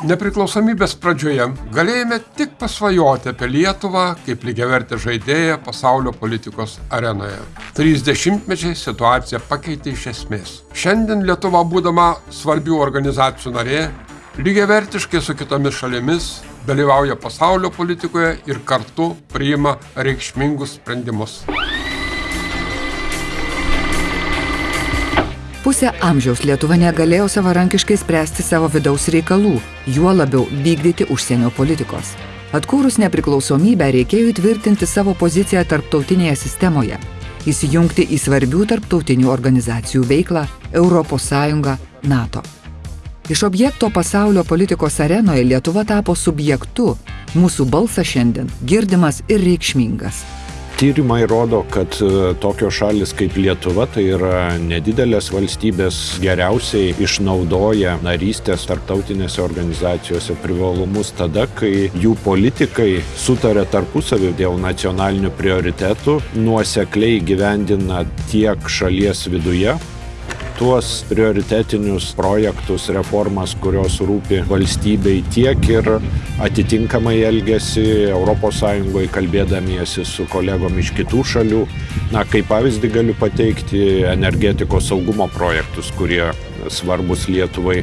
Nepriklausomybės pradžioje galėjome tik pasvajoti apie Lietuvą kaip lygiavertę žaidėją pasaulio politikos arenoje. 30-mečiai situaciją pakeitė iš esmės. Šiandien Lietuva, būdama svarbių organizacijų narė, lygiavertiškai su kitomis šalimis dalyvauja pasaulio politikoje ir kartu priima reikšmingus sprendimus. Pusę amžiaus Lietuva negalėjo savarankiškai spręsti savo vidaus reikalų, juo labiau vykdyti užsienio politikos. Atkūrus nepriklausomybę reikėjo įtvirtinti savo poziciją tarptautinėje sistemoje, įsijungti į svarbių tarptautinių organizacijų veiklą ES, NATO. Iš objekto pasaulio politikos arenoje Lietuva tapo subjektu, mūsų balsas šiandien girdimas ir reikšmingas. Tyrimai rodo, kad e, tokios šalis kaip Lietuva, tai yra nedidelės valstybės, geriausiai išnaudoja narystės tarptautinėse organizacijose privalumus tada, kai jų politikai sutarė tarpusavį dėl nacionalinių prioritetų, nuosekliai gyvendina tiek šalies viduje, tuos prioritetinius projektus, reformas, kurios rūpi valstybei tiek ir atitinkamai elgesi ES kalbėdamiesi su kolegom iš kitų šalių. Na, kaip pavyzdį galiu pateikti energetikos saugumo projektus, kurie svarbus Lietuvai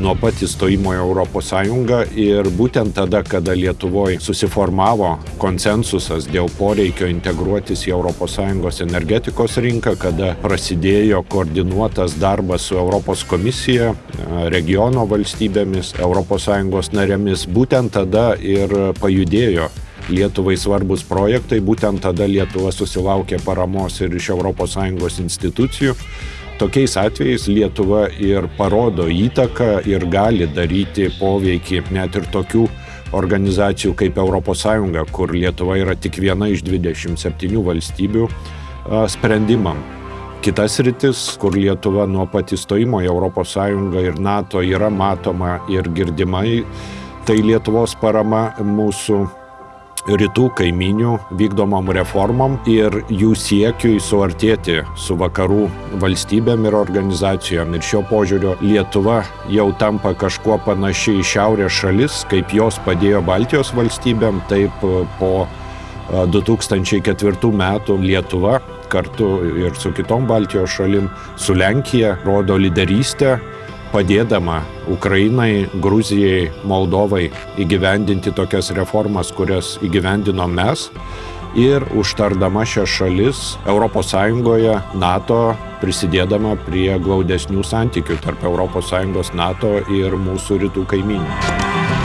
nuo pat įstojimo į Europos Sąjungą. Ir būtent tada, kada Lietuvoje susiformavo konsensusas dėl poreikio integruotis į Europos Sąjungos energetikos rinką, kada prasidėjo koordinuotas darbas su Europos komisija, regiono valstybėmis, Europos Sąjungos narėmis, būtent tada ir pajudėjo Lietuvai svarbus projektai, būtent tada Lietuva susilaukė paramos ir iš ES institucijų tokiais atvejais Lietuva ir parodo įtaką ir gali daryti poveikį net ir tokių organizacijų kaip ES, kur Lietuva yra tik viena iš 27 valstybių sprendimam. Kitas rytis, kur Lietuva nuo pat įstojimo į ES ir NATO yra matoma ir girdimai, tai Lietuvos parama mūsų rytų kaiminių vykdomom reformom ir jų siekiui suartėti su vakarų valstybėm ir organizacijom. Ir šio požiūrio Lietuva jau tampa kažkuo panaši į šiaurės šalis, kaip jos padėjo Baltijos valstybėm, taip po 2004 metų Lietuva kartu ir su kitom Baltijos šalim, su Lenkija rodo lyderystę padėdama Ukrainai, Gruzijai, Moldovai įgyvendinti tokias reformas, kurias įgyvendinom mes ir užtardama šias šalis ES, NATO, prisidėdama prie glaudesnių santykių tarp ES, NATO ir mūsų rytų kaiminių.